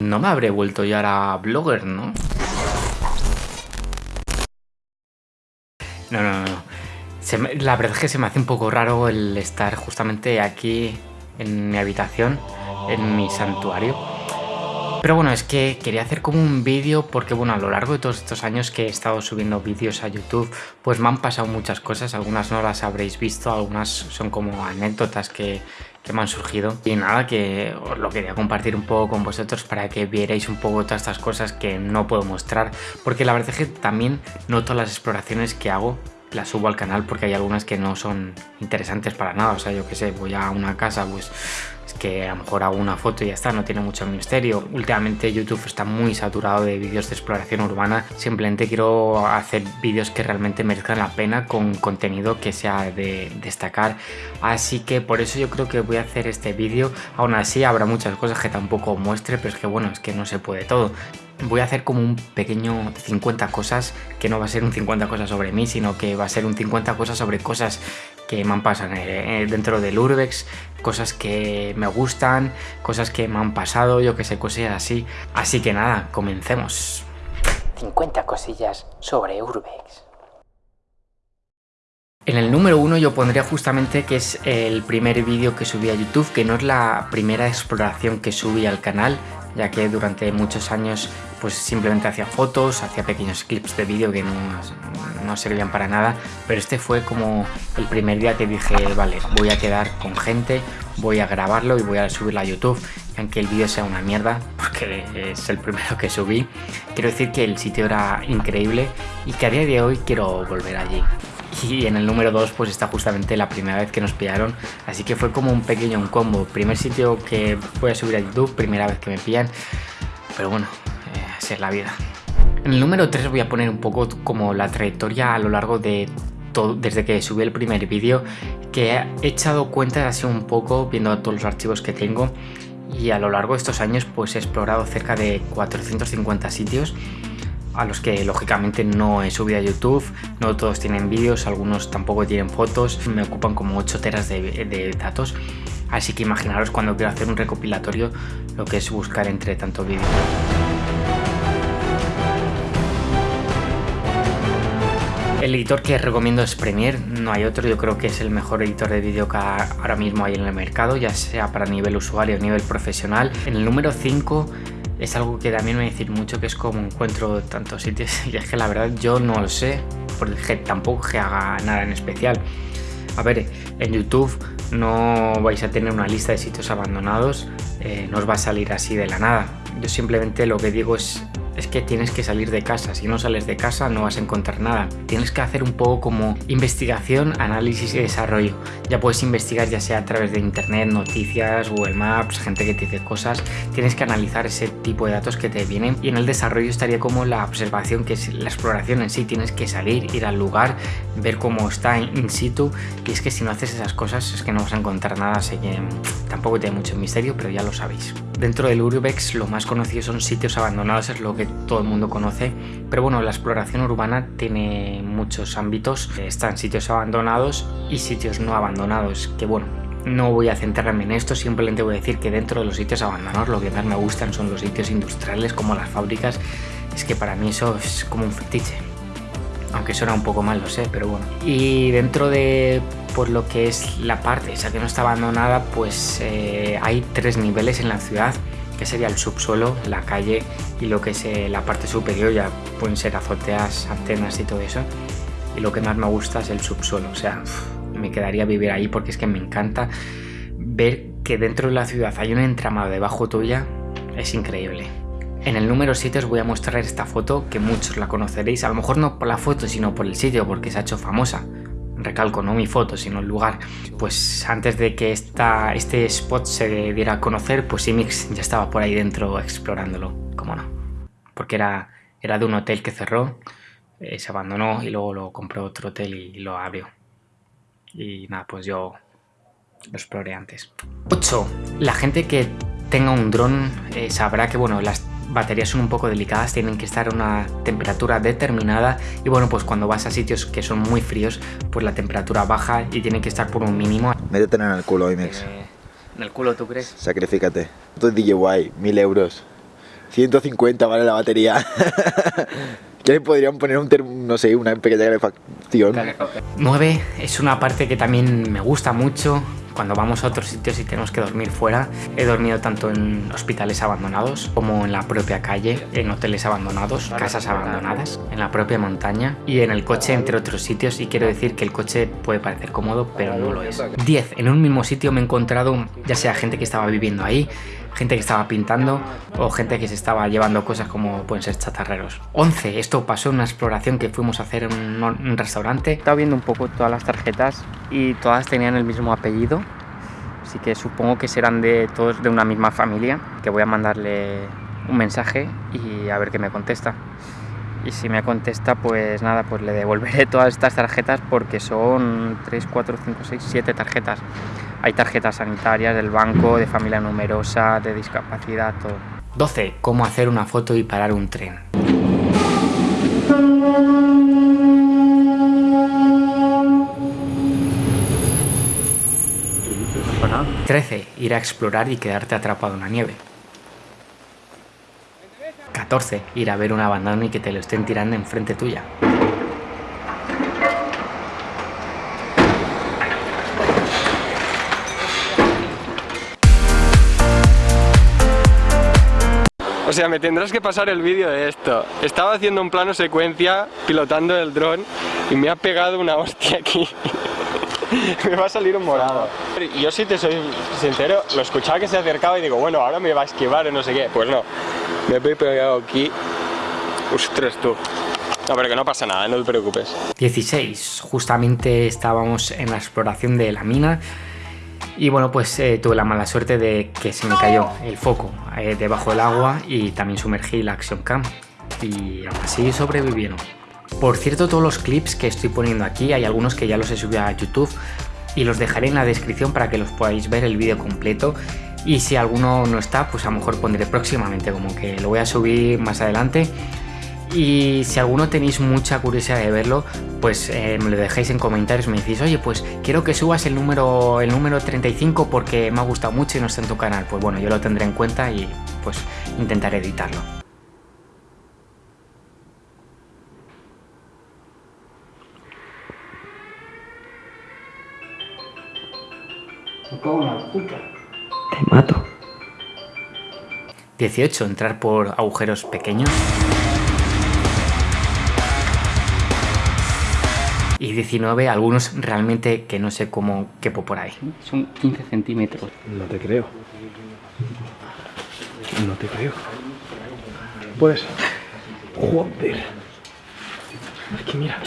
No me habré vuelto ya ahora blogger, ¿no? No, no, no. la verdad es que se me hace un poco raro el estar justamente aquí en mi habitación, en mi santuario. Pero bueno, es que quería hacer como un vídeo porque bueno, a lo largo de todos estos años que he estado subiendo vídeos a YouTube, pues me han pasado muchas cosas, algunas no las habréis visto, algunas son como anécdotas que, que me han surgido. Y nada, que os lo quería compartir un poco con vosotros para que vierais un poco todas estas cosas que no puedo mostrar. Porque la verdad es que también noto las exploraciones que hago las subo al canal porque hay algunas que no son interesantes para nada. O sea, yo que sé, voy a una casa, pues es que a lo mejor hago una foto y ya está, no tiene mucho misterio. Últimamente YouTube está muy saturado de vídeos de exploración urbana. Simplemente quiero hacer vídeos que realmente merezcan la pena con contenido que sea de destacar. Así que por eso yo creo que voy a hacer este vídeo. Aún así habrá muchas cosas que tampoco muestre, pero es que bueno, es que no se puede todo voy a hacer como un pequeño 50 cosas, que no va a ser un 50 cosas sobre mí, sino que va a ser un 50 cosas sobre cosas que me han pasado eh, dentro del Urbex, cosas que me gustan, cosas que me han pasado, yo que sé, cosas así. Así que nada, comencemos. 50 cosillas sobre Urbex. En el número uno yo pondría justamente que es el primer vídeo que subí a YouTube, que no es la primera exploración que subí al canal, ya que durante muchos años pues simplemente hacía fotos, hacía pequeños clips de vídeo que no, servían para nada, pero este fue como el primer día que dije, vale, voy a quedar con gente, voy a grabarlo y voy a subirlo a YouTube, aunque el vídeo sea una mierda, porque es el primero que subí, quiero decir que el sitio era increíble y que a día de hoy quiero volver allí. Y en el número 2 pues está justamente la primera vez que nos pillaron, así que fue como un pequeño un combo, primer sitio que voy a subir a YouTube, primera vez que me pillan, pero bueno, es la vida. En el número 3 voy a poner un poco como la trayectoria a lo largo de todo, desde que subí el primer vídeo, que he echado cuenta así un poco viendo todos los archivos que tengo. Y a lo largo de estos años pues he explorado cerca de 450 sitios a los que lógicamente no he subido a YouTube, no todos tienen vídeos, algunos tampoco tienen fotos, me ocupan como 8 teras de, datos, así que imaginaros cuando quiero hacer un recopilatorio lo que es buscar entre tanto vídeo. El editor que recomiendo es Premiere, no hay otro, yo creo que es el mejor editor de vídeo que ahora mismo hay en el mercado, ya sea para nivel usuario o nivel profesional. En el número 5 es algo que también me decir mucho, que es como encuentro tantos sitios, y es que la verdad yo no lo sé, porque tampoco que haga nada en especial. A ver, en YouTube no vais a tener una lista de sitios abandonados, eh, no os va a salir así de la nada. Yo simplemente lo que digo es es que tienes que salir de casa. Si no sales de casa no vas a encontrar nada. Tienes que hacer un poco como investigación, análisis y desarrollo. Ya puedes investigar ya sea a través de internet, noticias, Google Maps, gente que te dice cosas. Tienes que analizar ese tipo de datos que te vienen y en el desarrollo estaría como la observación, que es la exploración en sí. Tienes que salir, ir al lugar, ver cómo está in situ y es que si no haces esas cosas es que no vas a encontrar nada. Así que tampoco tiene mucho misterio, pero ya lo sabéis. Dentro del Urbex lo más conocido son sitios abandonados, es lo que todo el mundo conoce, pero bueno, la exploración urbana tiene muchos ámbitos, están sitios abandonados y sitios no abandonados, que bueno, no voy a centrarme en esto, simplemente voy a decir que dentro de los sitios abandonados lo que más me gustan son los sitios industriales como las fábricas, es que para mí eso es como un fetiche. Aunque suena un poco mal, lo sé, pero bueno. Y dentro de por lo que es la parte esa que no está abandonada, pues eh, hay tres niveles en la ciudad que sería el subsuelo, la calle y lo que es eh, la parte superior, ya pueden ser azoteas, antenas y todo eso. Y lo que más me gusta es el subsuelo, o sea, me quedaría vivir ahí porque es que me encanta ver que dentro de la ciudad hay un entramado debajo tuya, es increíble. En el número 7 os voy a mostrar esta foto que muchos la conoceréis, a lo mejor no por la foto sino por el sitio porque se ha hecho famosa recalco, no mi foto, sino el lugar, pues antes de que esta, este spot se diera a conocer, pues Imix ya estaba por ahí dentro explorándolo, como no. Porque era, era de un hotel que cerró, eh, se abandonó y luego lo compró otro hotel y lo abrió. Y nada, pues yo lo exploré antes. 8. La gente que tenga un dron eh, sabrá que bueno, las baterías son un poco delicadas, tienen que estar a una temperatura determinada y bueno, pues cuando vas a sitios que son muy fríos, pues la temperatura baja y tiene que estar por un mínimo. Métete en el culo, IMEX. Eh, ¿En el culo tú crees? Sacrifícate. Tú DJY, mil euros. 150 vale la batería. ya le podrían poner un, no sé, una pequeña calefacción. 9 es una parte que también me gusta mucho cuando vamos a otros sitios y tenemos que dormir fuera. He dormido tanto en hospitales abandonados como en la propia calle, en hoteles abandonados, casas abandonadas, en la propia montaña y en el coche entre otros sitios y quiero decir que el coche puede parecer cómodo pero no lo es. 10. En un mismo sitio me he encontrado ya sea gente que estaba viviendo ahí, gente que estaba pintando o gente que se estaba llevando cosas como pueden ser chatarreros. 11. Esto pasó en una exploración que fuimos a hacer en un, restaurante. Estaba viendo un poco todas las tarjetas y todas tenían el mismo apellido. Así que supongo que serán de todos de una misma familia. Que voy a mandarle un mensaje y a ver qué me contesta. Y si me contesta, pues nada, pues le devolveré todas estas tarjetas porque son 3, 4, 5, 6, 7 tarjetas. Hay tarjetas sanitarias del banco, de familia numerosa, de discapacidad, todo. 12. Cómo hacer una foto y parar un tren. ...13. Ir a explorar y quedarte atrapado en la nieve. 14. Ir a ver un abandono y que te lo estén tirando enfrente tuya. O sea, me tendrás que pasar el vídeo de esto. Estaba haciendo un plano secuencia, pilotando el dron, y me ha pegado una hostia aquí. me va a salir un morado. Yo si te soy sincero, lo escuchaba que se acercaba y digo, bueno, ahora me va a esquivar o no sé qué. Pues no, me he pegado aquí. Ostras, tú. No, pero que no pasa nada, no te preocupes. 16. Justamente estábamos en la exploración de la mina y bueno, pues eh, tuve la mala suerte de que se me cayó el foco eh, debajo del agua y también sumergí la Action Cam. Y aún así sobrevivieron. Por cierto, todos los clips que estoy poniendo aquí, hay algunos que ya los he subido a YouTube y los dejaré en la descripción para que los podáis ver el vídeo completo. Y si alguno no está, pues a lo mejor pondré próximamente, como que lo voy a subir más adelante y si alguno tenéis mucha curiosidad de verlo, pues eh, me lo dejáis en comentarios, me decís, oye, pues quiero que subas el número, el número 35 porque me ha gustado mucho y no está en tu canal. Pues bueno, yo lo tendré en cuenta y pues intentaré editarlo. Te mato. 18. Entrar por agujeros pequeños. Y 19 algunos realmente que no sé cómo quepo por ahí. Son 15 centímetros. No te creo. No te creo. Pues... Joder. Es que mira,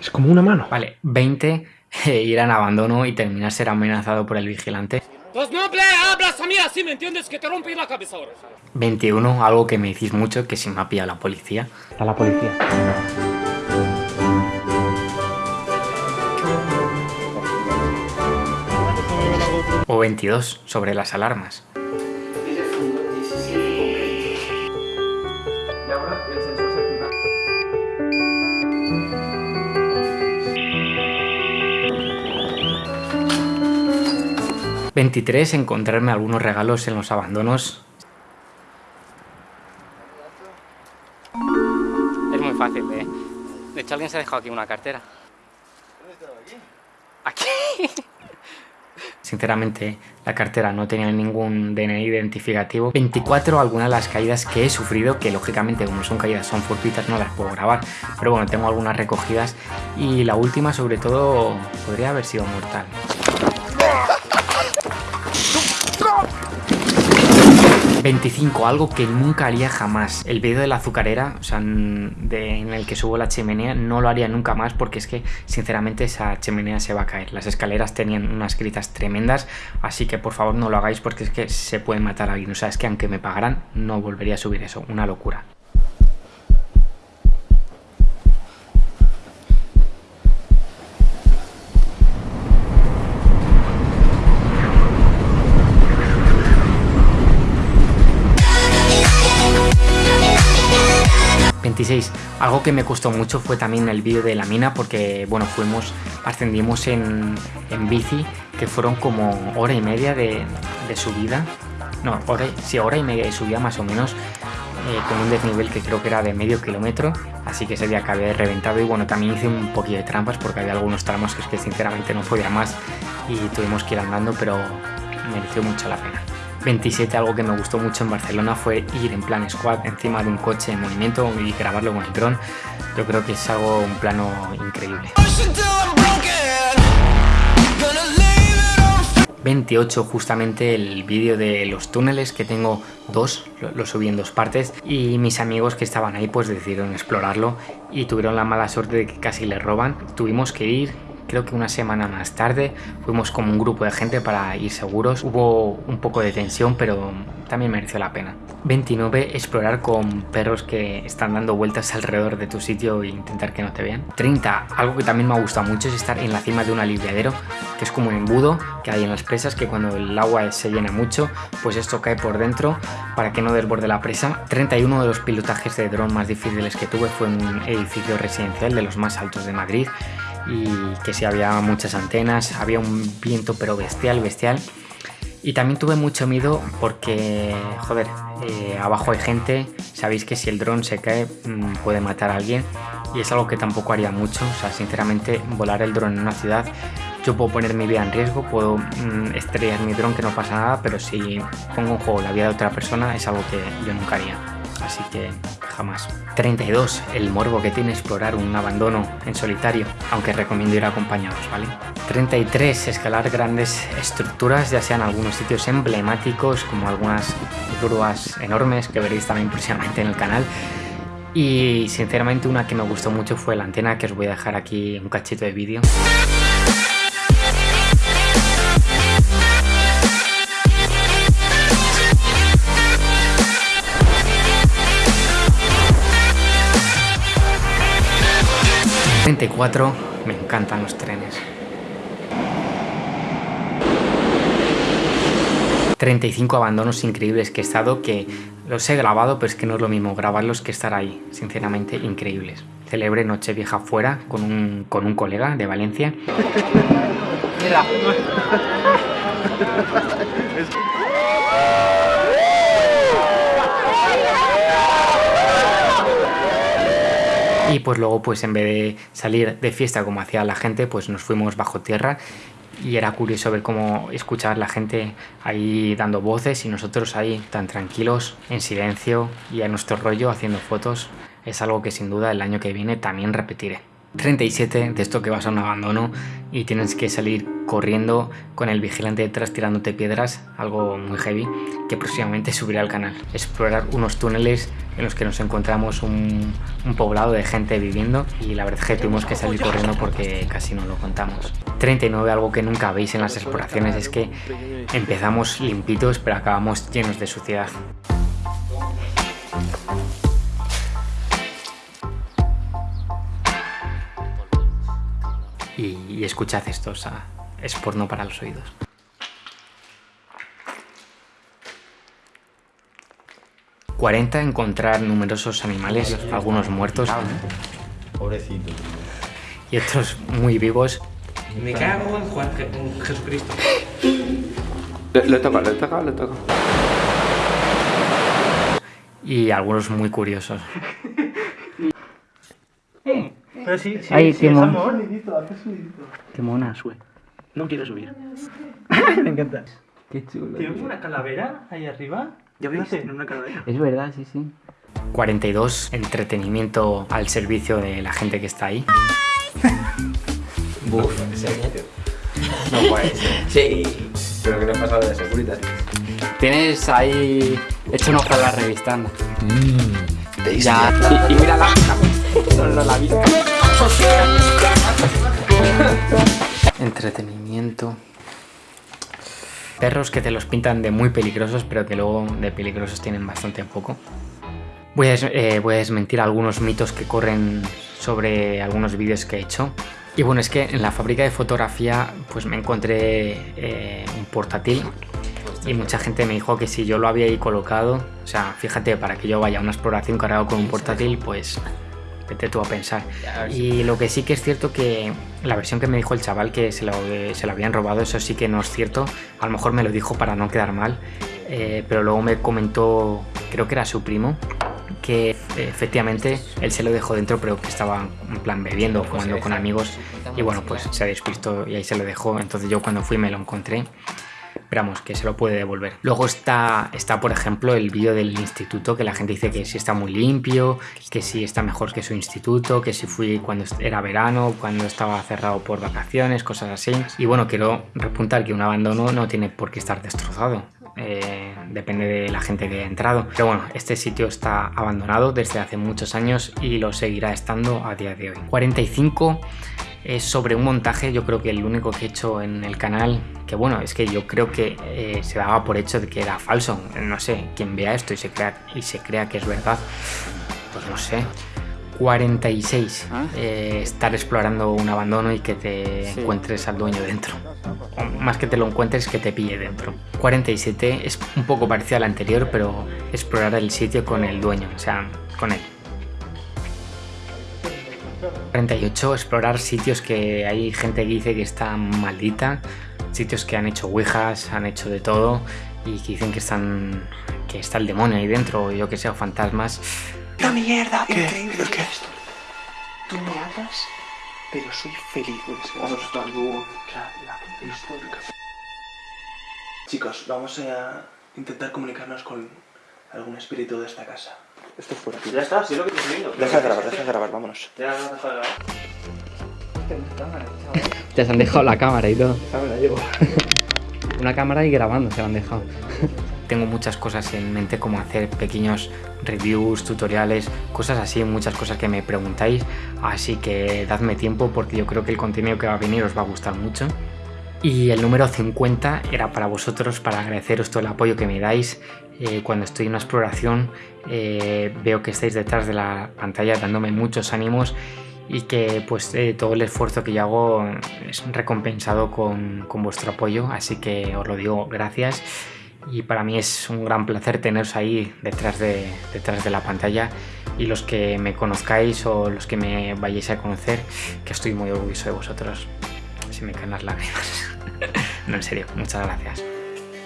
es como una mano. Vale, 20 eh, ir en abandono y terminar ser amenazado por el vigilante. Pues no hablas a mí así, ¿me entiendes? Que te rompí la cabeza ahora. 21, algo que me decís mucho, que si me ha pillado la policía. Está la policía. O 22 sobre las alarmas. ¿23 encontrarme algunos regalos en los abandonos Es muy fácil, ¿eh? De hecho, alguien se ha dejado aquí una cartera. ¿Dónde aquí? Aquí. Sinceramente, la cartera no tenía ningún DNI identificativo. 24, algunas de las caídas que he sufrido, que lógicamente como son caídas son fortuitas, no las puedo grabar. Pero bueno, tengo algunas recogidas y la última sobre todo podría haber sido mortal. 25, algo que nunca haría jamás. El vídeo de la azucarera, o sea, en el que subo la chimenea, no lo haría nunca más porque es que, sinceramente, esa chimenea se va a caer. Las escaleras tenían unas gritas tremendas, así que por favor no lo hagáis porque es que se puede matar a alguien. O sea, es que aunque me pagaran, no volvería a subir eso. Una locura. 26. Algo que me costó mucho fue también el vídeo de la mina porque, bueno, fuimos, ascendimos en, en bici, que fueron como hora y media de, de subida. No, hora, sí, hora y media de subida más o menos. eh, con un desnivel que creo que era de medio kilómetro, así que ese día acabé reventado y bueno, también hice un poquito de trampas porque había algunos tramos que es que sinceramente no podía más y tuvimos que ir andando, pero mereció mucho la pena. 27, algo que me gustó mucho en Barcelona fue ir en plan squad encima de un coche en movimiento y grabarlo con el dron. Yo creo que es algo, un plano increíble. 28 justamente el vídeo de los túneles que tengo dos, lo, subí en dos partes y mis amigos que estaban ahí pues decidieron explorarlo y tuvieron la mala suerte de que casi les roban. Tuvimos que ir, creo que una semana más tarde fuimos como un grupo de gente para ir seguros. Hubo un poco de tensión, pero también mereció la pena. 29. Explorar con perros que están dando vueltas alrededor de tu sitio e intentar que no te vean. 30. Algo que también me ha gustado mucho es estar en la cima de un aliviadero, que es como un embudo que hay en las presas, que cuando el agua se llena mucho, pues esto cae por dentro para que no desborde la presa. 31. De los pilotajes de dron más difíciles que tuve fue en un edificio residencial de los más altos de Madrid y que si había muchas antenas, había un viento pero bestial, bestial. Y también tuve mucho miedo porque, joder, eh, abajo hay gente, sabéis que si el dron se cae mm, puede matar a alguien y es algo que tampoco haría mucho, o sea, sinceramente volar el dron en una ciudad, yo puedo poner mi vida en riesgo, puedo mm, estrellar mi dron que no pasa nada, pero si pongo en juego la vida de otra persona es algo que yo nunca haría, así que jamás. 32. El morbo que tiene explorar un abandono en solitario, aunque recomiendo ir acompañados, ¿vale? 33. Escalar grandes estructuras, ya sean algunos sitios emblemáticos como algunas grúas enormes que veréis también próximamente en el canal. Y sinceramente una que me gustó mucho fue la antena que os voy a dejar aquí un cachito de vídeo. 34, me encantan los trenes. 35 abandonos increíbles que he estado, que los he grabado, pero es que no es lo mismo grabarlos que estar ahí. Sinceramente, increíbles. Celebré Nochevieja fuera con un, con un colega de Valencia. Y pues luego pues en vez de salir de fiesta como hacía la gente, pues nos fuimos bajo tierra y era curioso ver cómo escuchar la gente ahí dando voces y nosotros ahí tan tranquilos, en silencio y a nuestro rollo haciendo fotos. Es algo que sin duda el año que viene también repetiré. 37 de esto que vas a un abandono y tienes que salir corriendo con el vigilante detrás tirándote piedras, algo muy heavy, que próximamente subiré al canal. Explorar unos túneles en los que nos encontramos un, poblado de gente viviendo y la verdad es que tuvimos que salir corriendo porque casi no lo contamos. 39, algo que nunca veis en las exploraciones es que empezamos limpitos pero acabamos llenos de suciedad. Y, escuchad esto, o sea, es porno para los oídos. ...40 encontrar numerosos animales, algunos muertos... Pobrecito. Y otros muy vivos. Me cago en Juan Jesucristo. Le, toca, le toca, le toca. Y algunos muy curiosos. Pero sí, sí, Ay, sí, qué es amor. Mona, sube. No quiero subir. Me encanta. Qué chulo. ¿Tienes una calavera ahí arriba? ¿Ya? Fíjate, en una calavera. Es verdad, sí, sí. 42. Entretenimiento al servicio de la gente que está ahí. Buf, No puede ser. Sí. Pero que no ha pasado de Securitas. Tienes ahí hecho un ojo a la revista. anda. Te Ya. Y, y mira la Solo la vista. Entretenimiento. Perros que te los pintan de muy peligrosos, pero que luego de peligrosos tienen bastante poco. Voy a, des- eh, voy a desmentir algunos mitos que corren sobre algunos vídeos que he hecho. Y bueno, es que en la fábrica de fotografía pues me encontré eh, un portátil y mucha gente me dijo que si yo lo había ahí colocado, o sea, fíjate, para que yo vaya a una exploración cargado con un portátil, pues vete tú a pensar. Y lo que sí que es cierto que la versión que me dijo el chaval que se lo, se lo habían robado, eso sí que no es cierto. A lo mejor me lo dijo para no quedar mal, eh, pero luego me comentó, creo que era su primo, que efectivamente él se lo dejó dentro pero que estaba en plan bebiendo, jugando con amigos. Y bueno pues se despistó y ahí se lo dejó, entonces yo cuando fui me lo encontré Esperamos que se lo puede devolver. Luego está, está por ejemplo, el vídeo del instituto, que la gente dice que sí está muy limpio, que sí está mejor que su instituto, que si fui cuando era verano, cuando estaba cerrado por vacaciones, cosas así. Y bueno, quiero repuntar que un abandono no tiene por qué estar destrozado. Eh, depende de la gente que ha entrado. Pero bueno, este sitio está abandonado desde hace muchos años y lo seguirá estando a día de hoy. 45 es sobre un montaje, yo creo que el único que he hecho en el canal, que bueno, es que yo creo que eh, se daba por hecho de que era falso, no sé, quien vea esto y se crea, y se crea que es verdad, pues no sé. 46, ¿Ah? eh, estar explorando un abandono y que te encuentres al dueño dentro. O más que te lo encuentres, que te pille dentro. 47 es un poco parecido al anterior, pero explorar el sitio con el dueño, o sea, con él. 48, explorar sitios que hay gente que dice que están maldita, sitios que han hecho ouijas, han hecho de todo y que dicen que están que está el demonio ahí dentro, o yo que sé, fantasmas. ¡La mierda! Increíble. ¿Qué? esto? Tú me hablas, pero soy feliz. Chicos, vamos a intentar comunicarnos con algún espíritu de esta casa. Esto es por aquí. Ya está, si es lo que estoy viendo. Deja de grabar, deja de grabar, vámonos. Ya no deja de grabar. Ya se han dejado la cámara y todo. Ya me la llevo. Una cámara y grabando se la han dejado. Tengo muchas cosas en mente como hacer pequeños reviews, tutoriales, cosas así, muchas cosas que me preguntáis. Así que dadme tiempo porque yo creo que el contenido que va a venir os va a gustar mucho. Y el número 50 era para vosotros, para agradeceros todo el apoyo que me dais. Eh, cuando estoy en una exploración eh, veo que estáis detrás de la pantalla dándome muchos ánimos y que pues eh, todo el esfuerzo que yo hago es recompensado con, con, vuestro apoyo, así que os lo digo gracias y para mí es un gran placer teneros ahí detrás de, detrás de la pantalla y los que me conozcáis o los que me vayáis a conocer, que estoy muy orgulloso de vosotros. Se me caen las lágrimas. no, en serio, muchas gracias.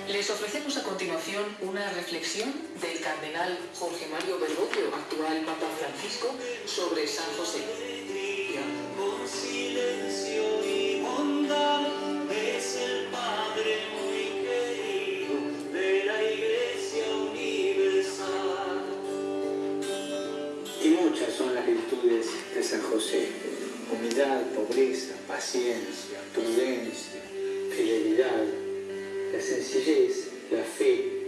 Les ofrecemos a continuación una reflexión del cardenal Jorge Mario Bergoglio, actual Papa Francisco, sobre San José. Con silencio y bondad es el Padre muy querido de la Iglesia Universal. Y muchas son las virtudes de San José. Humildad, pobreza, paciencia, prudencia, fidelidad, la sencillez, la fe,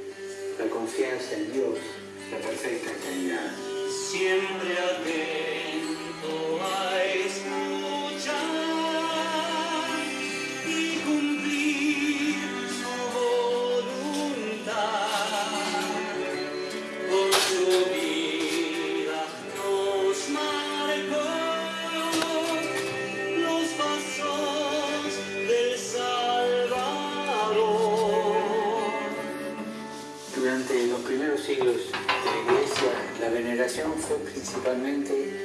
la confianza en Dios, la perfecta caridad. Siempre atento a escuchar fue principalmente